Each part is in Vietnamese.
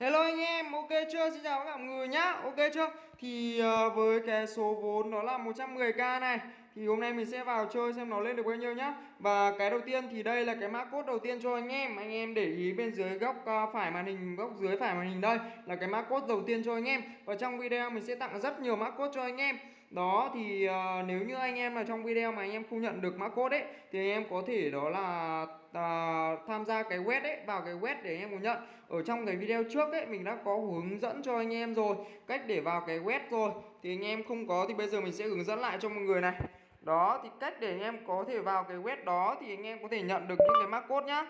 Hello anh em, ok chưa? Xin chào các mọi người nhá, ok chưa? Thì uh, với cái số vốn đó là 110k này Thì hôm nay mình sẽ vào chơi xem nó lên được bao nhiêu nhá Và cái đầu tiên thì đây là cái mã code đầu tiên cho anh em Anh em để ý bên dưới góc uh, phải màn hình, góc dưới phải màn hình đây Là cái mã code đầu tiên cho anh em Và trong video mình sẽ tặng rất nhiều mã code cho anh em đó thì uh, nếu như anh em là trong video mà anh em không nhận được mã code ấy thì anh em có thể đó là uh, tham gia cái web ấy vào cái web để anh em có nhận. Ở trong cái video trước ấy mình đã có hướng dẫn cho anh em rồi cách để vào cái web rồi thì anh em không có thì bây giờ mình sẽ hướng dẫn lại cho mọi người này. Đó thì cách để anh em có thể vào cái web đó thì anh em có thể nhận được những cái mã code nhá.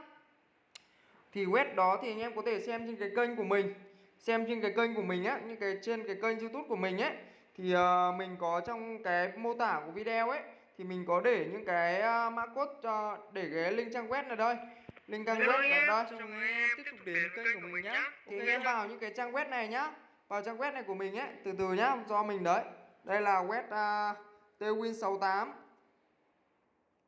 Thì web đó thì anh em có thể xem trên cái kênh của mình xem trên cái kênh của mình á những cái trên cái kênh youtube của mình ấy thì uh, mình có trong cái mô tả của video ấy thì mình có để những cái uh, mã code cho để cái link trang web này đây link trang web này đây cho anh em. tiếp tục đến kênh của mình nhá. thì anh em vào những cái trang web này nhá. Vào trang web này của mình ấy từ từ nhá do mình đấy. Đây là web uh, twin68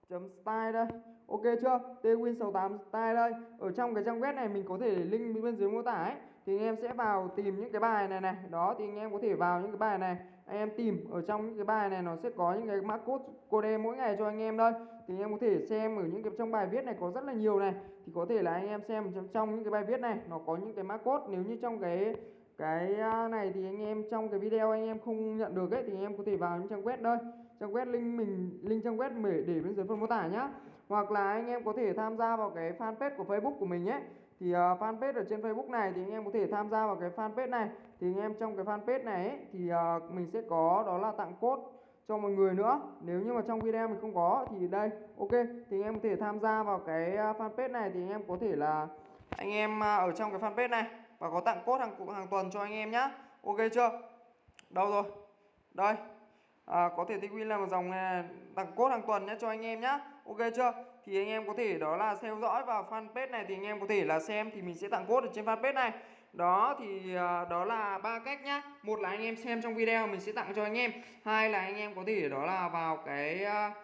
chấm style đây. Ok chưa? Twin68 style đây. Ở trong cái trang web này mình có thể link bên dưới mô tả ấy thì anh em sẽ vào tìm những cái bài này này. Đó thì anh em có thể vào những cái bài này. Anh em tìm ở trong những cái bài này nó sẽ có những cái mã code code mỗi ngày cho anh em đây thì anh em có thể xem ở những cái trong bài viết này có rất là nhiều này. Thì có thể là anh em xem trong, trong những cái bài viết này nó có những cái mã code. Nếu như trong cái cái à, này thì anh em trong cái video anh em không nhận được ấy thì anh em có thể vào những trang web đây trang web link mình link trang web để để bên dưới phần mô tả nhá. Hoặc là anh em có thể tham gia vào cái fanpage của Facebook của mình ấy thì uh, fanpage ở trên Facebook này thì anh em có thể tham gia vào cái fanpage này. Thì anh em trong cái fanpage này ấy, thì uh, mình sẽ có đó là tặng code cho mọi người nữa. Nếu như mà trong video mình không có thì đây ok. Thì anh em có thể tham gia vào cái ờ, fanpage này thì anh em có thể là anh em uh, ở trong cái fanpage này và có tặng code hàng hàng tuần cho anh em nhá. Ok chưa? Đâu rồi? Đây. À, có thể tích win là một dòng này, tặng code hàng tuần nhé cho anh em nhá. Ok chưa? Thì anh em có thể đó là theo dõi vào fanpage này, thì anh em có thể là xem, thì mình sẽ tặng code ở trên fanpage này. Đó, thì à, đó là ba cách nhá. Một là anh em xem trong video, mình sẽ tặng cho anh em. Hai là anh em có thể đó là vào cái à,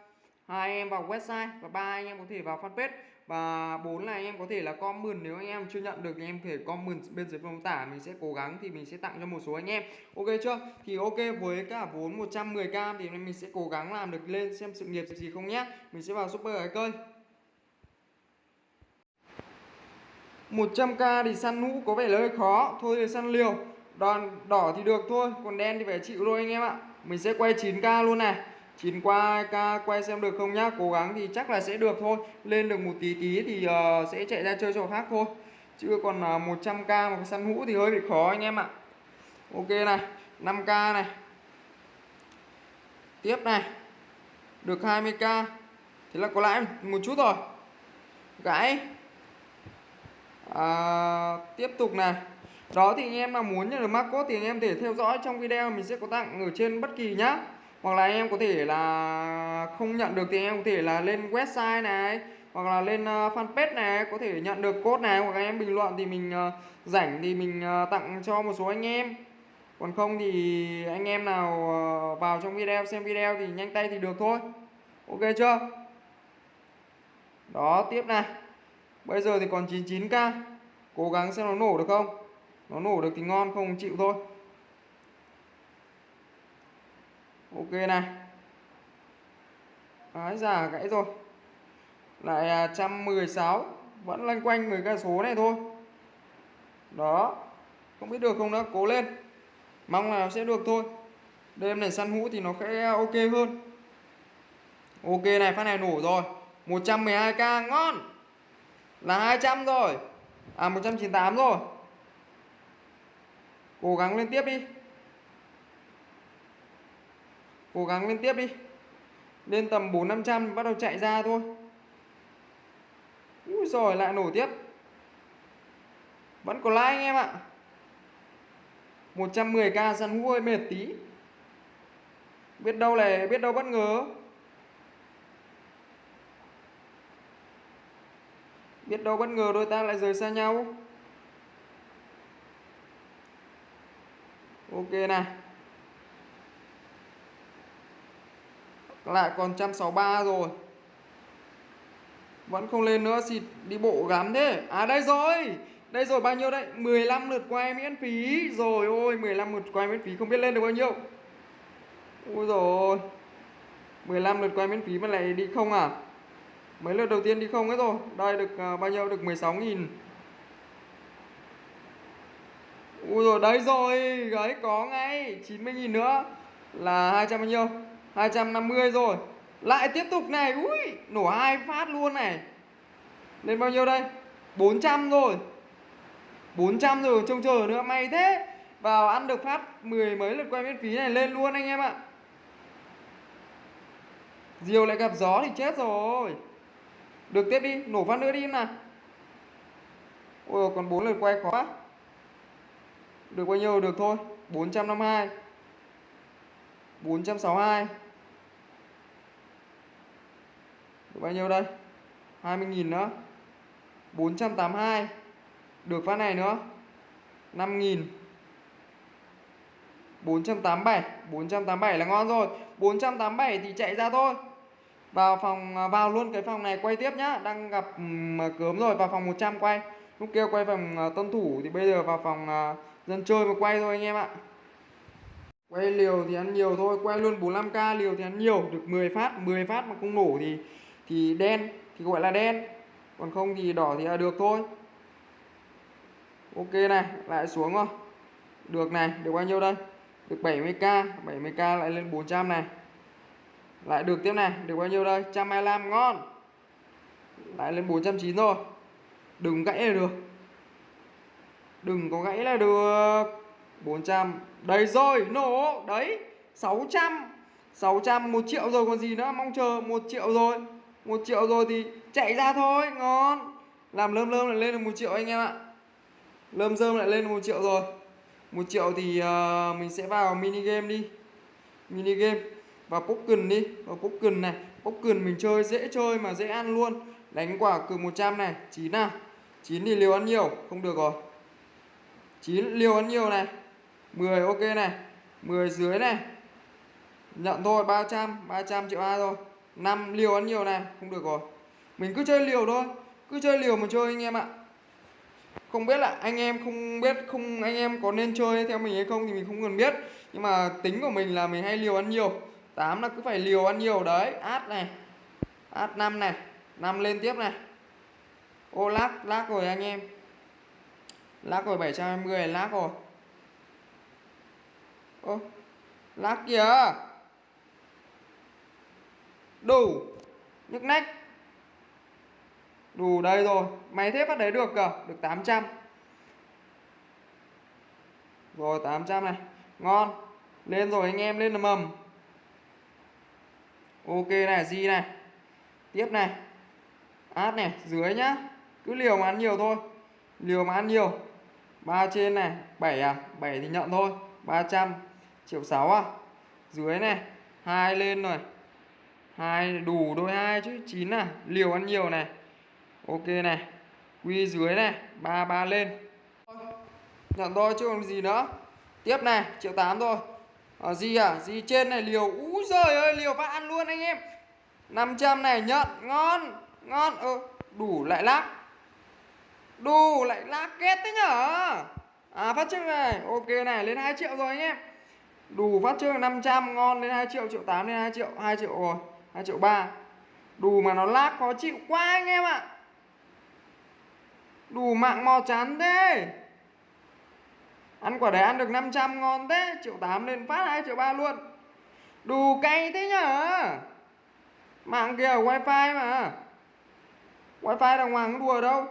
hai anh em vào website, và ba anh em có thể vào fanpage. Và bốn là anh em có thể là comment, nếu anh em chưa nhận được thì em có thể comment bên dưới phần mô tả. Mình sẽ cố gắng thì mình sẽ tặng cho một số anh em. Ok chưa? Thì ok, với cả vốn 110k thì mình sẽ cố gắng làm được lên xem sự nghiệp gì không nhé mình sẽ vào super cái kênh 100k thì săn nũ có vẻ là hơi khó. Thôi thì săn liều. Đòn đỏ thì được thôi. Còn đen thì phải chịu thôi anh em ạ. Mình sẽ quay 9k luôn này. 9 qua k quay xem được không nhá. Cố gắng thì chắc là sẽ được thôi. Lên được một tí tí thì uh, sẽ chạy ra chơi trò khác thôi. Chứ còn uh, 100k một cái săn hũ thì hơi bị khó anh em ạ. Ok này. 5k này. Tiếp này. Được 20k thế là có lãi một chút rồi. Gãi à, tiếp tục này. Đó thì anh em nào muốn nhận được mã code thì anh em thể theo dõi trong video mình sẽ có tặng ở trên bất kỳ nhá. Hoặc là anh em có thể là không nhận được thì anh em có thể là lên website này hoặc là lên ờ, fanpage này có thể nhận được code này. Hoặc là anh em bình luận thì mình ờ, rảnh thì mình ờ, tặng cho một số anh em. Còn không thì anh em nào vào trong video xem video thì nhanh tay thì được thôi. Ok chưa? Đó tiếp này bây giờ thì còn 99k cố gắng xem nó nổ được không? Nó nổ được thì ngon không chịu thôi. Ok này. Đấy, giả gãy rồi. Lại à, 116 vẫn loanh quanh người cái số này thôi. Đó. Không biết được không nữa. Cố lên. Mong là sẽ được thôi. Đêm này săn hũ thì nó sẽ à, ok hơn. Ok này phát này nổ rồi. 112k ngon! Là 200 rồi. À 198 rồi. Cố gắng lên tiếp đi. Cố gắng lên tiếp đi. Lên tầm 4 500 bắt đầu chạy ra thôi. Úi rồi lại nổ tiếp. Vẫn có like anh em ạ. 110k săn hú hơi mệt tí. Biết đâu là biết đâu bất ngờ. Biết đâu bất ngờ đôi ta lại rời xa nhau. Ok này. Lại còn 163 rồi. Vẫn không lên nữa xịt đi bộ gắm thế. À đây rồi. Đây rồi, bao nhiêu đấy? 15 lượt quay miễn phí. Rồi, ôi 15 lượt quay miễn phí. Không biết lên được bao nhiêu. Ôi rồi 15 lượt quay miễn phí mà lại đi không à? Mấy lượt đầu tiên đi không hết rồi. Đây được uh, bao nhiêu? Được 16 nghìn. Ui rồi đấy rồi. Đấy có ngay. 90 nghìn nữa. Là 200 bao nhiêu? 250 rồi. Lại tiếp tục này. Ui nổ hai phát luôn này. Lên bao nhiêu đây? 400 rồi. 400 rồi trông chờ nữa. May thế. Vào ăn được phát mười mấy lượt quay miễn phí này lên luôn anh em ạ. Diều lại gặp gió thì chết rồi. Được tiếp đi, Nổ phát nữa đi nào. Ôi, còn bốn lượt quay khó được bao nhiêu? Được thôi 452 462 Được bao nhiêu đây? 20.000 nữa. 482 Được phát này nữa. 5.000 487 487 là ngon rồi. 487 thì chạy ra thôi. Vào phòng à, vào luôn cái phòng này, quay tiếp nhá. Đang gặp ừ, cớm rồi, vào phòng 100 quay. Lúc kia quay phòng à, tân thủ, thì bây giờ vào phòng à, dân chơi mà quay thôi anh em ạ. Quay liều thì ăn nhiều thôi, quay luôn 45k liều thì ăn nhiều, được 10 phát 10 phát mà không nổ thì thì đen, thì gọi là đen. Còn không thì đỏ thì là được thôi. Ok này, lại xuống rồi. Được này, được bao nhiêu đây? Được 70k 70k lại lên 400 này lại được tiếp này được bao nhiêu đây? 125 ngon. Lại lên 490 rồi. Đừng gãy là được. Đừng có gãy là được. 400 Đây rồi nổ. Đấy 600 600 1 triệu rồi còn gì nữa? Mong chờ 1 triệu rồi. 1 triệu rồi thì chạy ra thôi Ngon. Làm lơm lơm lại lên được 1 triệu anh em ạ. Lơm rơm lại lên được 1 triệu rồi. 1 triệu thì uh, mình sẽ vào mini game đi. Mini game vào Pokken đi, Vào Pokken này. Pokken mình chơi, dễ chơi mà dễ ăn luôn. Đánh quả cược 100 này, chín nào chín thì liều ăn nhiều, Không được rồi. Chín liều ăn nhiều này. 10 ok này. 10 dưới này. Nhận thôi 300 300 triệu A rồi 5 liều ăn nhiều này, không được rồi. Mình cứ chơi liều thôi. Cứ chơi liều mà chơi anh em ạ. Không biết là anh em không biết, không, anh em có nên chơi theo mình hay không thì mình không cần biết. Nhưng mà tính của mình là mình hay liều ăn nhiều. 8 là cứ phải liều ăn nhiều đấy. Át này. Át 5 này. 5 lên tiếp này. Ô, lát lát rồi anh em. Lắc rồi 720 lắc rồi. Ô lắc kìa. Đủ. Nhức nách. Đủ đây rồi. Máy thép bắt đấy được cơ. Được 800 rồi 800 này. Ngon. Lên rồi anh em, lên là mầm ok này di này. Tiếp này. Át này, dưới nhá. Cứ liều mà ăn nhiều thôi. Liều mà ăn nhiều. Ba trên này 7 à? 7 thì nhận thôi. 300 triệu 6 à? Dưới này, hai lên rồi. Hai đủ đôi hai chứ 9 à? Liều ăn nhiều này. Ok này. Quy dưới này, ba ba lên. Nhận thôi chứ còn gì nữa. Tiếp này, triệu 8 thôi à, gì à? Gì trên này liều? Úi giời ơi liều phát ăn luôn anh em. 500 này nhận ngon ngon. Ơ ừ, đủ lại lắc đủ lại lắc kết thế nhở? À phát trương này. Ok này lên 2 triệu rồi anh em. Đủ phát trương 500 ngon lên 2 triệu triệu 8 lên 2 triệu 2 triệu rồi 2 triệu 3 Đủ mà nó lắc khó chịu quá anh em ạ. Đủ mạng mò chán thế. Ăn quả đấy ăn được 500 ngon thế Triệu 8 lên phát 2 triệu 3 luôn. Đủ cay thế nhở? Mạng kia ở wifi mà. Wifi đàng hoàng đùa đâu.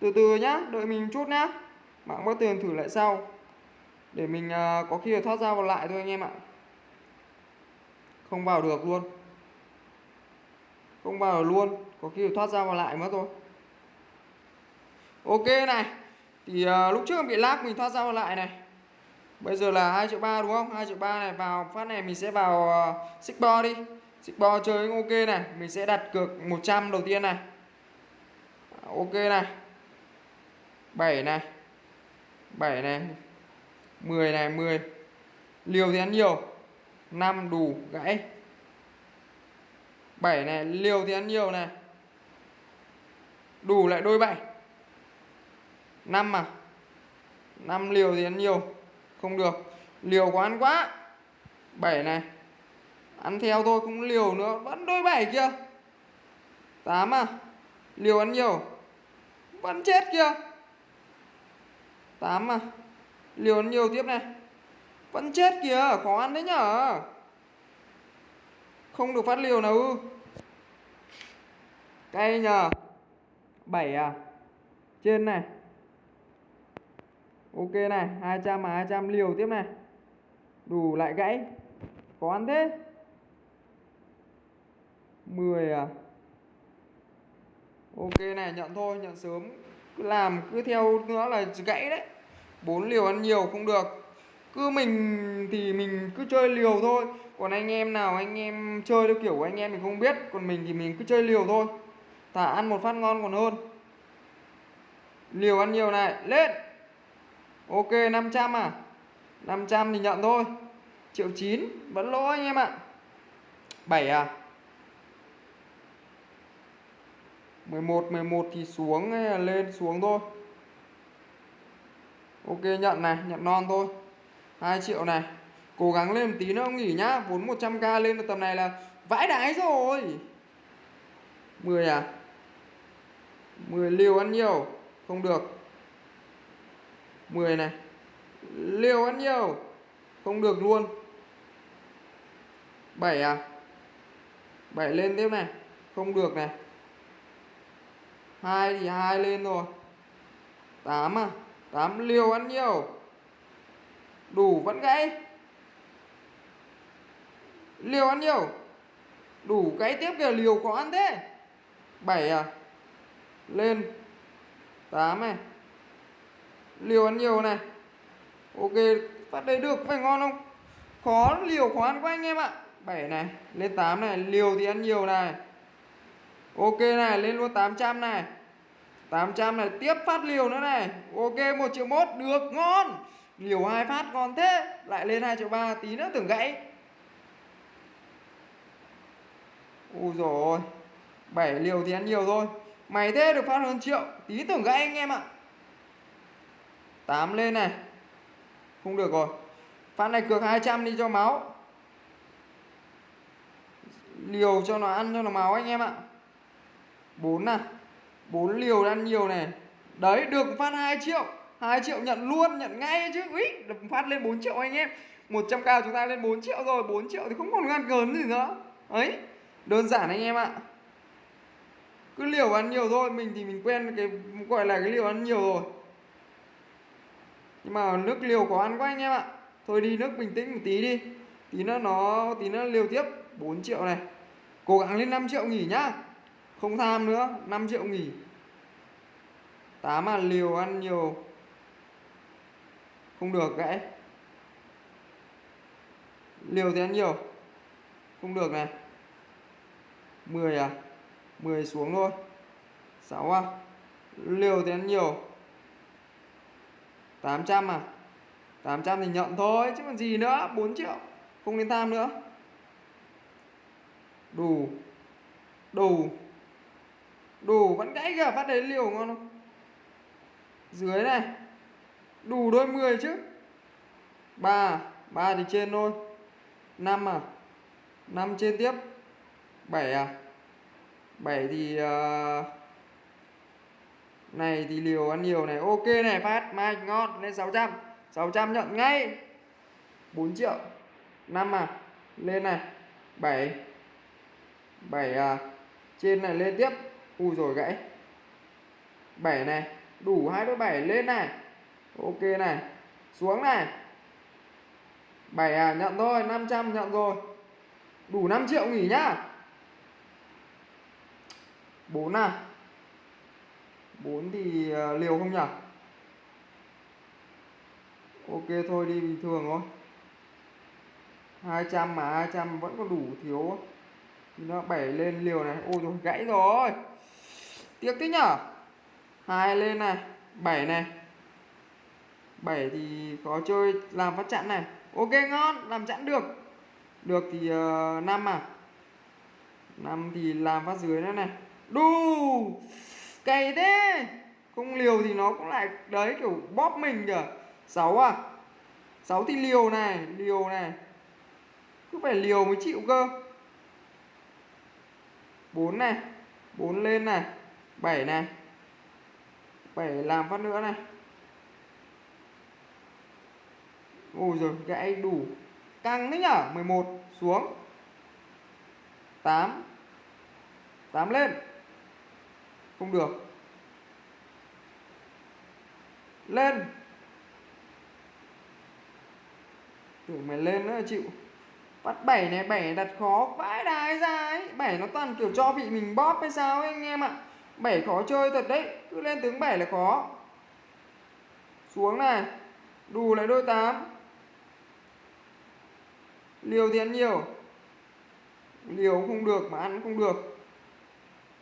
Từ từ nhá đợi mình chút nhá. Mạng có tiền thử lại sau. Để mình uh, có khi là thoát ra vào lại thôi anh em ạ. Không vào được luôn. Không vào được luôn có khi là thoát ra vào lại mất thôi ok này thì uh, lúc trước em bị lag mình thoát ra lại này. Bây giờ là 2 triệu ba đúng không? 2 triệu ba này vào phát này mình sẽ vào à, uh, Sigbo đi. Sigbo chơi ok này mình sẽ đặt cược 100 đầu tiên này. Ok này. 7 này. 7 này. 10 này 10 liều thì ăn nhiều. 5 đủ gãy. 7 này liều thì ăn nhiều này. Đủ lại đôi 7 5 à? 5 liều thì ăn nhiều. Không được. Liều quá ăn quá. 7 này. Ăn theo thôi, không liều nữa. Vẫn đôi 7 kia 8 à? Liều ăn nhiều. Vẫn chết kia 8 à? Liều ăn nhiều tiếp này. Vẫn chết kìa. Khó ăn đấy nhở. Không được phát liều nào ư. Cay nhờ. 7 à? Trên này ok này 200 mà 200 liều tiếp này. Đủ lại gãy. Có ăn thế. 10 à? Ok này, nhận thôi, nhận sớm. Cứ làm, cứ theo nữa là gãy đấy. Bốn liều ăn nhiều không được. Cứ mình thì mình cứ chơi liều thôi. Còn anh em nào, anh em chơi theo kiểu của anh em mình không biết, còn mình thì mình cứ chơi liều thôi. Thả ăn một phát ngon còn hơn. Liều ăn nhiều này, lên ok 500 à? 500 thì nhận thôi. Triệu chín, vẫn lỗ anh em ạ. 7 à? 11 11 thì xuống, hay là lên xuống thôi. Ok, nhận này, nhận non thôi. 2 triệu này. Cố gắng lên một tí nữa ông nghỉ nhá. Vốn 100k lên được tầm này là vãi đái rồi. 10 à? 10 liều ăn nhiều. Không được. 10 này. Liều ăn nhiều. Không được luôn. 7 à? 7 lên tiếp này. Không được này. 2 thì 2 lên rồi. 8 à? 8 liều ăn nhiều. Đủ vẫn gãy. Liều ăn nhiều. Đủ gãy tiếp kìa, liều có ăn thế. 7 à? Lên. 8 này liều ăn nhiều này. Ok, phát đấy được, phải ngon không? Khó, liều khó ăn quá anh em ạ. 7 này, lên 8 này, liều thì ăn nhiều này. Ok này, lên luôn 800 này. 800 này, tiếp phát liều nữa này. Ok 1 triệu mốt, được, ngon. Liều hai phát, ngon thế. Lại lên 2 triệu ba, tí nữa tưởng gãy. Ui rồi 7 liều thì ăn nhiều thôi. Mày thế được phát hơn triệu, tí tưởng gãy anh em ạ. 8 lên này. Không được rồi. Phát này cược 200 đi cho máu. Liều cho nó ăn cho nó máu anh em ạ. 4 này. 4 liều ăn nhiều này. Đấy, được phát 2 triệu. 2 triệu nhận luôn, nhận ngay chứ. Úi, được phát lên 4 triệu anh em. 100k chúng ta lên 4 triệu rồi 4 triệu thì không còn ngăn cớn gì nữa. Ấy, đơn giản anh em ạ. Cứ liều ăn nhiều thôi, mình thì mình quen cái, gọi là cái liều ăn nhiều rồi nhưng mà nước liều có ăn quá anh em ạ. Thôi đi, nước bình tĩnh một tí đi. Tí nữa nó, tí nữa liều tiếp. 4 triệu này. Cố gắng lên 5 triệu nghỉ nhá. Không tham nữa. 5 triệu nghỉ. 8 mà liều ăn nhiều. Không được gãy. Liều thì ăn nhiều. Không được này. 10 à? 10 xuống thôi. 6 à? Liều thì ăn nhiều. 800 à? 800 thì nhận thôi chứ còn gì nữa 4 triệu không nên tham nữa. Đủ đủ đủ vẫn gãy kìa phát đấy liều ngon không? Dưới này đủ đôi 10 chứ. 3 3 thì trên thôi. 5 à? 5 trên tiếp. 7 à? 7 thì uh, này, thì liều ăn nhiều này. Ok này, phát. Mai ngon. Lên 600 600 nhận ngay. 4 triệu. 5 à. Lên này. 7 7 à. Trên này lên tiếp. Ui rồi gãy. 7 này. Đủ hai đôi 7 lên này. Ok này. Xuống này. 7 à nhận thôi. 500 nhận rồi. Đủ 5 triệu nghỉ nhá. 4 à. 4 thì ờ, liều không nhỉ? Ok thôi đi bình thường thôi. 200 mà 200 vẫn còn đủ thiếu thì nó bảy lên liều này. Ôi rồi gãy rồi. Tiếc thế nhở? hai lên này 7 này. 7 thì có chơi làm phát chặn này. Ok ngon làm chặn được. Được thì ờ, uh, 5 à. 5 thì làm phát dưới nữa này. Đu! Cày thế. Không liều thì nó cũng lại, đấy, kiểu bóp mình kìa. Sáu à. Sáu thì liều này liều này. Cứ phải liều mới chịu cơ. Bốn này, bốn lên này, bảy này. Bảy làm phát nữa này. Ôi rồi gãy đủ. Căng đấy nhở 11 xuống. 8 8 lên. Không được. Lên. Tưởng mày lên nữa chịu? Bắt bảy này bảy đặt khó vãi đái ra ấy. Bảy nó toàn kiểu cho bị mình bóp hay sao ấy anh em ạ. Bảy khó chơi thật đấy, Cứ lên tướng bảy là khó. Xuống này Đủ lại đôi tám. Liều thì ăn nhiều. Liều không được mà ăn không được.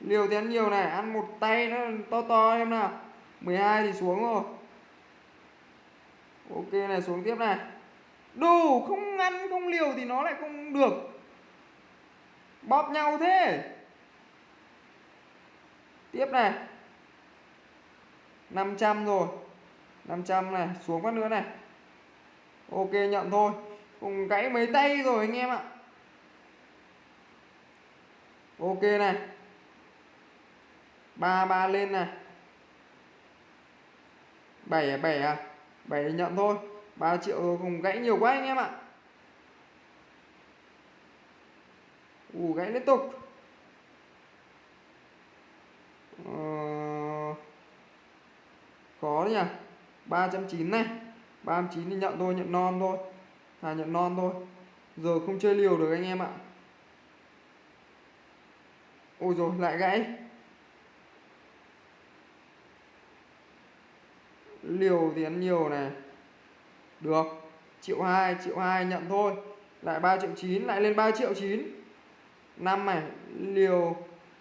Liều thì ăn nhiều này, Ăn một tay nó to to em nào. 12 thì xuống rồi. Ok này, xuống tiếp này. Đủ không ăn, không liều thì nó lại không được. Bóp nhau thế. Tiếp này. 500 rồi. 500 này, xuống phát nữa này. Ok nhận thôi. Cùng gãy mấy tay rồi anh em ạ. Ok này ba ba lên này. Bảy à bảy à? Bảy nhận thôi. 3 triệu rồi cùng gãy nhiều quá anh em ạ. Ù, gãy liên tục. Ờ... khó đấy nhỉ? 390 này. 390 thì nhận thôi, nhận non thôi. À nhận non thôi. Giờ không chơi liều được anh em ạ. Ôi rồi lại gãy. Liều thì ăn nhiều này. Được, triệu hai triệu hai nhận thôi. Lại 3 triệu 9 lại lên 3 triệu 9 năm này, liều,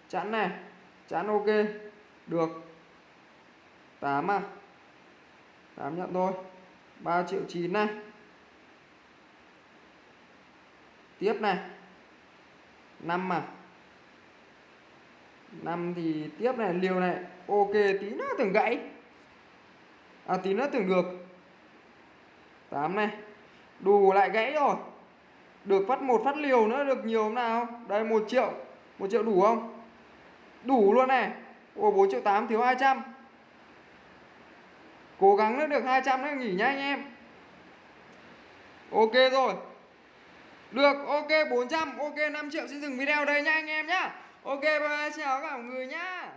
chẵn này, chẵn ok. Được. 8 à? 8 nhận thôi. 3 triệu 9 này. Tiếp này. 5 à? 5 thì tiếp này, liều này, ok tí nữa tưởng gãy à tí nữa tưởng được. 8 này. Đủ lại gãy rồi. Được phát một phát liều nữa được nhiều không nào? Đây, một triệu. Một triệu đủ không? Đủ luôn này. Ồ 4 triệu 8 thiếu 200 cố gắng nữa được 200 nữa nghỉ nhá anh em. Ok rồi. Được, ok 400 ok 5 triệu. Xin dừng video đây nha anh em nhá. Ok, bye bye chào các mọi người nhá.